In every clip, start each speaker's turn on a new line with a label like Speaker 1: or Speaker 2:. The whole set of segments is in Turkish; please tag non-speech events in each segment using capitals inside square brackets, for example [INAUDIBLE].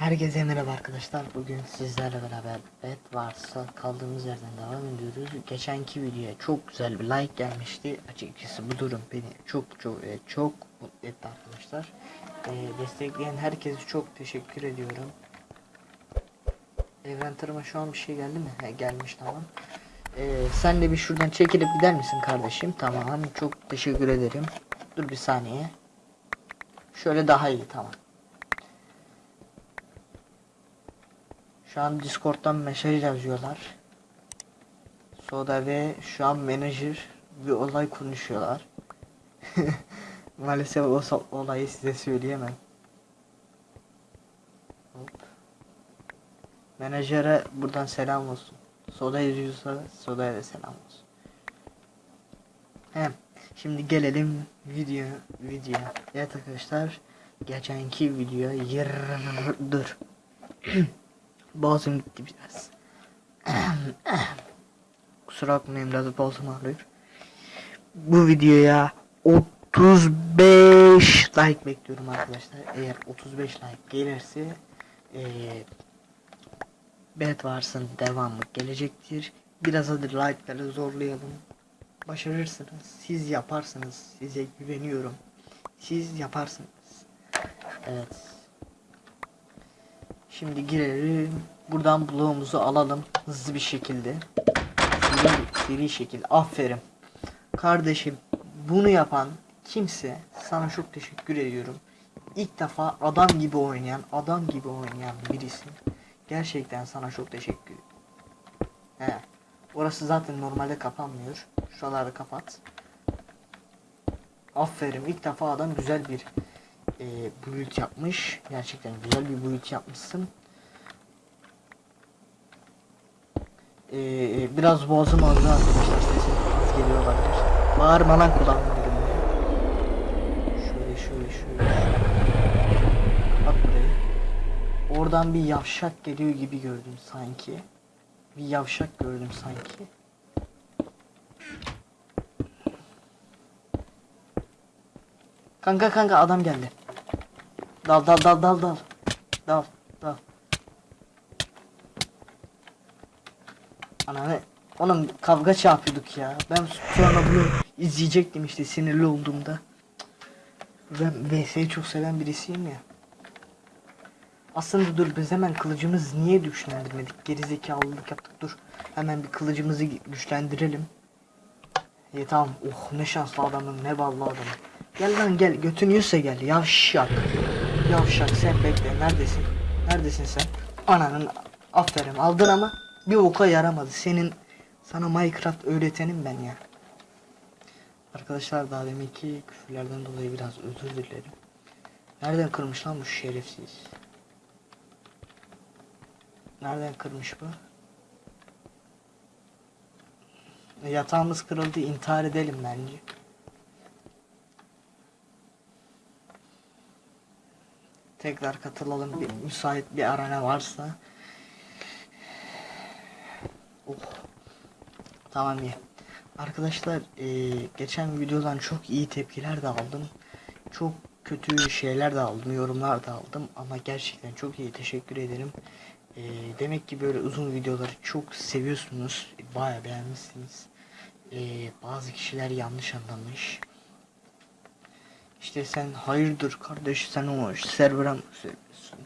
Speaker 1: Herkese merhaba arkadaşlar. Bugün sizlerle beraber bet varsa kaldığımız yerden devam ediyoruz. Geçenki videoya çok güzel bir like gelmişti. Açıkçası bu durum beni çok çok e, çok mutlu etti arkadaşlar. E, destekleyen herkese çok teşekkür ediyorum. Evren tırıma şu an bir şey geldi mi? He, gelmiş tamam. E, sen de bir şuradan çekilip gider misin kardeşim? Tamam çok teşekkür ederim. Dur bir saniye. Şöyle daha iyi tamam. Şu an Discord'dan mesaj yazıyorlar. Soda ve şu an menajer bir olay konuşuyorlar. [LAUGHS] Maalesef o olayı size söyleyemem. Hop. Menajere buradan selam olsun. Soda yazıyorsa Soda'ya da selam olsun. Hem şimdi gelelim video video. Evet arkadaşlar geçenki video yırdır. [CLEARS THROAT] Boğazım gitti biraz. [COUGHS] Kusura bakmayın biraz boğazım ağrıyor. Bu videoya 35 like bekliyorum arkadaşlar. Eğer 35 like gelirse eee Bet varsın devamı gelecektir. Biraz hadi like'ları zorlayalım. Başarırsınız. Siz yaparsınız. Size güveniyorum. Siz yaparsınız. Evet. Şimdi girelim. Buradan bloğumuzu alalım hızlı bir şekilde. Seri, seri şekilde. Aferin. Kardeşim bunu yapan kimse sana çok teşekkür ediyorum. İlk defa adam gibi oynayan, adam gibi oynayan birisi. Gerçekten sana çok teşekkür He. Orası zaten normalde kapanmıyor. Şuraları kapat. Aferin. İlk defa adam güzel bir e, build yapmış. Gerçekten güzel bir build yapmışsın. E, biraz boğazım ağrıyor arkadaşlar. Sesim az geliyor olabilir. Bağırma lan kulağımın dibinde. Şöyle şöyle şöyle. Bak buraya. Oradan bir yavşak geliyor gibi gördüm sanki. Bir yavşak gördüm sanki. Kanka kanka adam geldi. Dal dal dal dal dal. Dal dal. Ananı oğlum kavga çarpıyorduk ya. Ben sonra bunu izleyecektim işte sinirli olduğumda. Ben VS'yi çok seven birisiyim ya. Aslında dur biz hemen kılıcımız niye güçlendirmedik? Gerizekalılık yaptık dur. Hemen bir kılıcımızı güçlendirelim. İyi tamam. Oh ne şanslı adamım ne ballı adamım. Gel lan gel götünüyorsa gel yavşak. Yavşak sen bekle neredesin? Neredesin sen? Ananın aferin aldın ama bir oka yaramadı. Senin sana Minecraft öğretenim ben ya. Arkadaşlar daha deminki küfürlerden dolayı biraz özür dilerim. Nereden kırmış lan bu şerefsiz? Nereden kırmış bu? Yatağımız kırıldı intihar edelim bence. Tekrar katılalım bir müsait bir arana varsa. Oh. Tamam ya. Arkadaşlar eee, geçen videodan çok iyi tepkiler de aldım. Çok kötü şeyler de aldım, yorumlar da aldım ama gerçekten çok iyi teşekkür ederim. Eee, demek ki böyle uzun videoları çok seviyorsunuz. Baya beğenmişsiniz. Eee, bazı kişiler yanlış anlamış. İşte sen hayırdır kardeş sen o server'a mı söylüyorsun?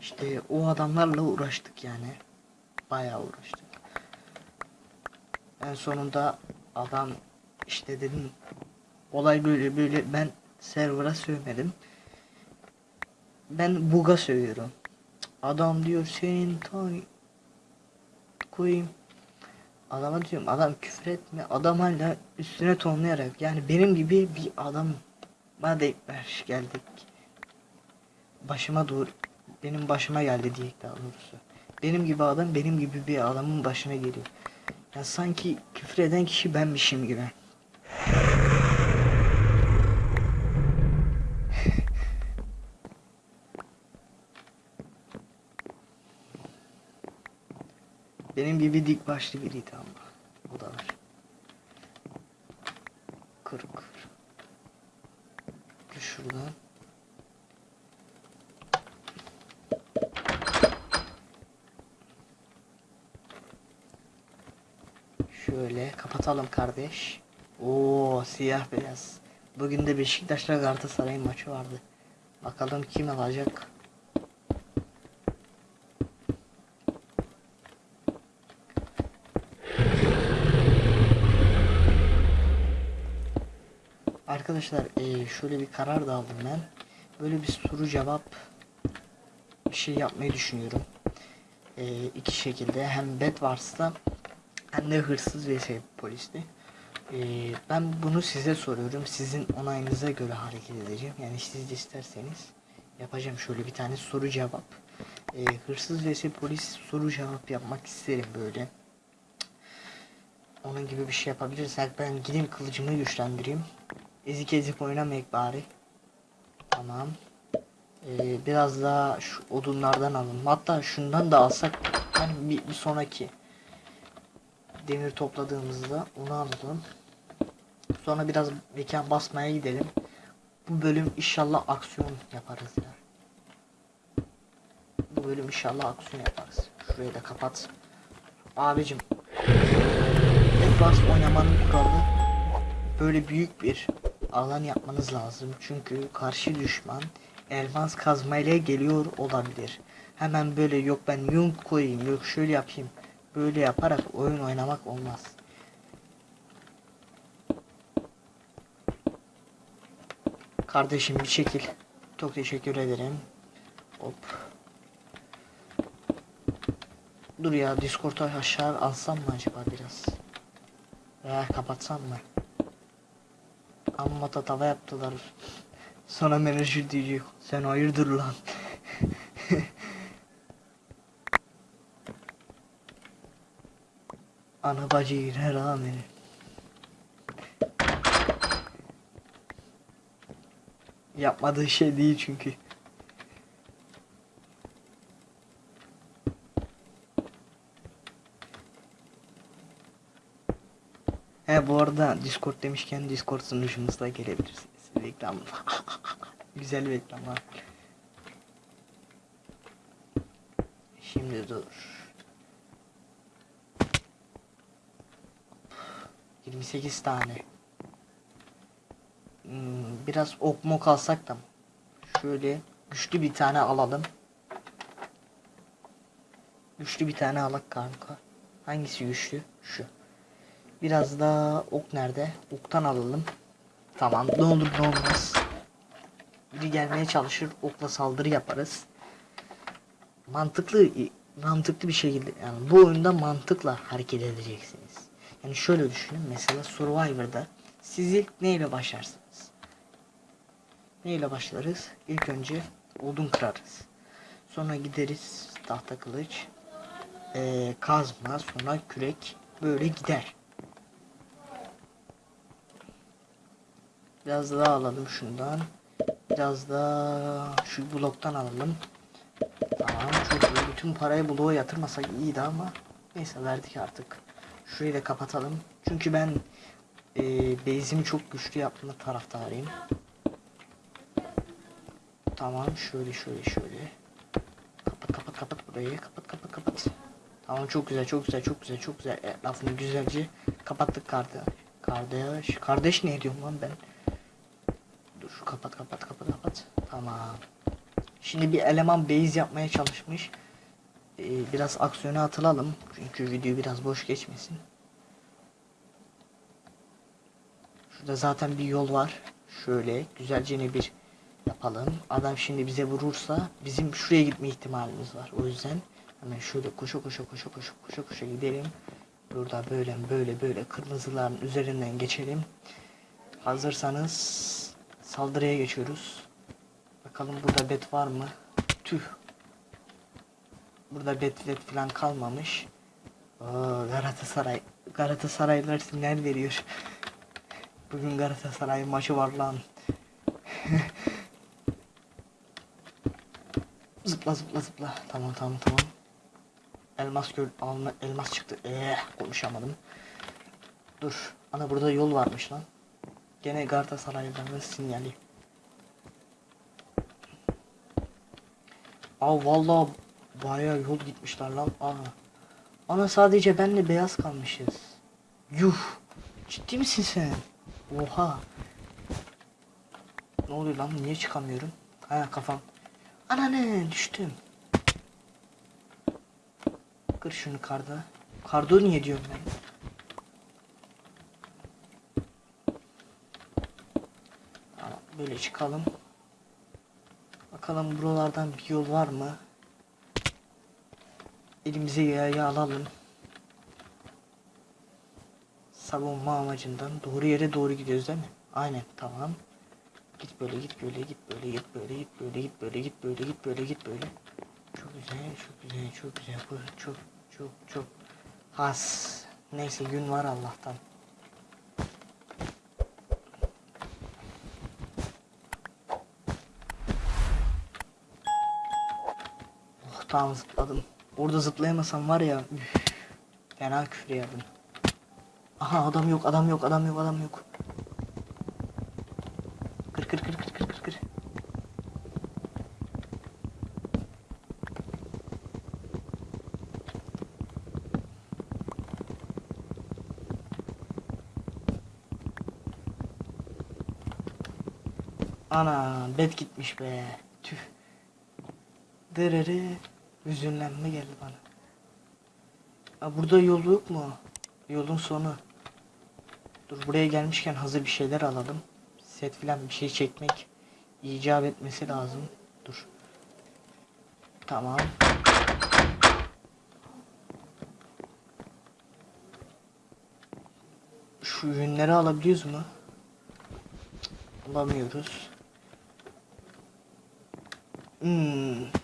Speaker 1: İşte o adamlarla uğraştık yani. Bayağı uğraştık. En sonunda adam işte dedim olay böyle böyle ben server'a sövmedim. Ben buga sövüyorum. Adam diyor senin tay koyayım. Adama diyorum adam küfür etme. Adam hala üstüne tonlayarak yani benim gibi bir adam bana denk ver geldik. Başıma doğru benim başıma geldi diye daha doğrusu. Benim gibi adam benim gibi bir adamın başına geliyor. Ya sanki küfür eden kişi benmişim gibi. Benim gibi dik başlı biriydi ama. şurada. Şöyle kapatalım kardeş. Oo siyah beyaz. Bugün de Beşiktaş'la Galatasaray maçı vardı. Bakalım kim alacak. Arkadaşlar eee, şöyle bir karar da aldım ben. Böyle bir soru cevap bir şey yapmayı düşünüyorum. Eee iki şekilde hem Bedwars'ta hem de hırsız vs polisti. Eee, ben bunu size soruyorum. Sizin onayınıza göre hareket edeceğim. Yani siz de isterseniz yapacağım şöyle bir tane soru cevap. Eee, hırsız vs polis soru cevap yapmak isterim böyle. Onun gibi bir şey yapabilirsek ben gideyim kılıcımı güçlendireyim. Ezik ezik oynamayık bari. Tamam. Ee, biraz daha şu odunlardan alalım. Hatta şundan da alsak hani bir, bir sonraki demir topladığımızda onu alalım. Sonra biraz mekan basmaya gidelim. Bu bölüm inşallah aksiyon yaparız ya. Bu bölüm inşallah aksiyon yaparız. Şurayı da kapat. Abicim. Advance oynamanın kuralı böyle büyük bir alan yapmanız lazım. Çünkü karşı düşman elmas kazmayla geliyor olabilir. Hemen böyle yok ben yunk koyayım yok şöyle yapayım. Böyle yaparak oyun oynamak olmaz. Kardeşim bir şekil. Çok teşekkür ederim. Hop. Dur ya Discord'u aşağı alsam mı acaba biraz? Veya kapatsam mı? Amma tava yaptılar. Sonra menajer diyecek. Sen hayırdır lan. [LAUGHS] Ana bacı yine rağmen. Yapmadığı şey değil çünkü. He bu arada Discord demişken Discord sunucumuzda gelebilirsiniz. Reklam. [LAUGHS] Güzel bir reklam var. Şimdi dur. 28 tane. Hmm, biraz ok mok alsak da. Şöyle güçlü bir tane alalım. Güçlü bir tane alak kanka. Hangisi güçlü? Şu. Biraz da ok nerede? Oktan alalım. Tamam ne olur ne olmaz. Biri gelmeye çalışır okla saldırı yaparız. Mantıklı mantıklı bir şekilde yani bu oyunda mantıkla hareket edeceksiniz. Yani şöyle düşünün mesela Survivor'da siz ilk neyle başlarsınız? Neyle başlarız? İlk önce odun kırarız. Sonra gideriz tahta kılıç, eee, kazma, sonra kürek böyle gider. Biraz daha alalım şundan. Biraz da şu bloktan alalım. Tamam çok iyi. Bütün parayı bloğa yatırmasak iyiydi ama neyse verdik artık. Şurayı da kapatalım. Çünkü ben e, base'imi çok güçlü yapma taraftarıyım. Tamam şöyle şöyle şöyle. Kapat kapat kapat burayı. Kapat kapat kapat. Tamam çok güzel çok güzel çok güzel çok güzel. E, lafını güzelce kapattık kardeş. Kardeş. Kardeş ne diyorum lan ben? Dur kapat kapat kapat kapat. Tamam. Şimdi bir eleman base yapmaya çalışmış. Ee, biraz aksiyona atılalım. Çünkü video biraz boş geçmesin. Şurada zaten bir yol var. Şöyle güzelce ne bir yapalım. Adam şimdi bize vurursa bizim şuraya gitme ihtimalimiz var. O yüzden hemen şöyle koşa koşa koşa koşa koşa koşa gidelim. Burada böyle böyle böyle kırmızıların üzerinden geçelim. Hazırsanız Saldırıya geçiyoruz. Bakalım burada bet var mı? Tüh. Burada bet bet falan kalmamış. Oo, Galatasaray. Galatasaraylılar sinyal veriyor. Bugün Galatasaray maçı var lan. [LAUGHS] zıpla zıpla zıpla. Tamam tamam tamam. Elmas gör alma elmas çıktı. Eh konuşamadım. Dur. Ana burada yol varmış lan. Gene Galatasaraylıların sinyali. Aa vallahi bayağı yol gitmişler lan. Aa. Ana sadece benle beyaz kalmışız. Yuh. Ciddi misin sen? Oha. Ne oluyor lan? Niye çıkamıyorum? Ha kafam. Ananı düştüm. Kır şunu karda. Kardo niye diyorum ben? Tamam, böyle çıkalım. Bakalım buralardan bir yol var mı? Elimize yayı alalım. Savunma amacından doğru yere doğru gidiyoruz değil mi? Aynen tamam. Git böyle git böyle git böyle git böyle git böyle git böyle git böyle git böyle git böyle. Çok güzel çok güzel çok güzel bu çok çok çok has. Neyse gün var Allah'tan. Oh tamam zıpladım. Orada zıplayamasam var ya üf, fena küfür yerdim. Aha adam yok adam yok adam yok adam yok. Kır kır kır kır kır kır kır. Ana bet gitmiş be. Tüh. Derere. Hüzünlenme geldi bana. Aa, burada yol yok mu? Yolun sonu. Dur buraya gelmişken hazır bir şeyler alalım. Set filan bir şey çekmek icap etmesi lazım. Dur. Tamam. Şu ürünleri alabiliyoruz mu? Alamıyoruz. Hmm.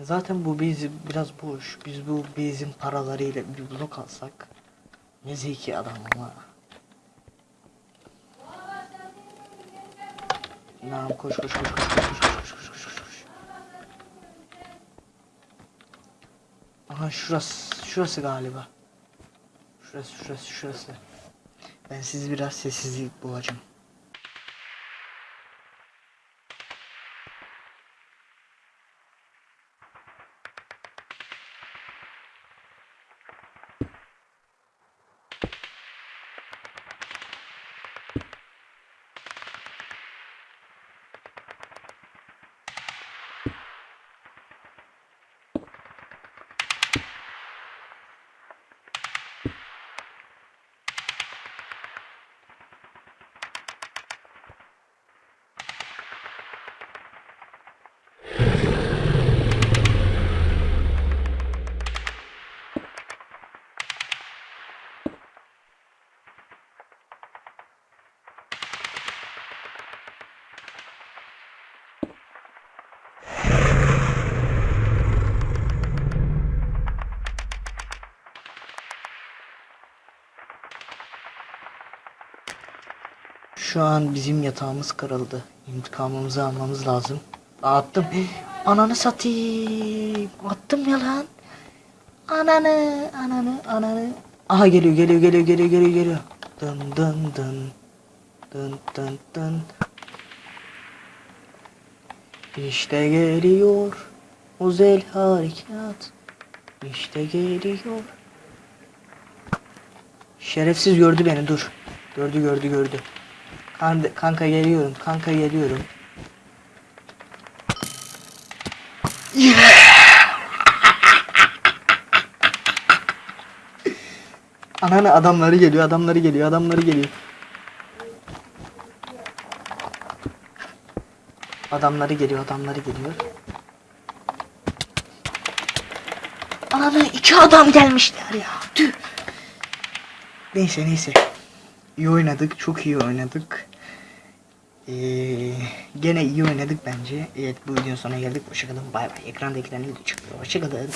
Speaker 1: Zaten bu bezi biraz boş. Biz bu bezin paralarıyla bir blok alsak. Ne zeki adam ama. Tamam koş koş koş koş koş koş koş koş koş koş koş. Aha şurası şurası galiba. Şurası şurası şurası. Ben sizi biraz sessizlik boğacağım. Şu an bizim yatağımız kırıldı. İntikamımızı almamız lazım. Attım. Ananı satayım. Attım ya lan. Ananı, ananı, ananı. Aha geliyor, geliyor, geliyor, geliyor, geliyor, geliyor. Dın dın dın. Dın dın dın. İşte geliyor. Özel harekat. İşte geliyor. Şerefsiz gördü beni dur. Gördü gördü gördü. Kan- Kanka geliyorum. Kanka geliyorum. [LAUGHS] Ananı adamları geliyor, adamları geliyor, adamları geliyor. Adamları geliyor, adamları geliyor. Ananı iki adam gelmişler ya. Tüh. Neyse neyse. İyi oynadık, çok iyi oynadık. Ee, gene iyi oynadık bence. Evet bu videonun sonuna geldik. Hoşçakalın. Bay bay. Ekrandakilerin video çıkıyor. Hoşçakalın.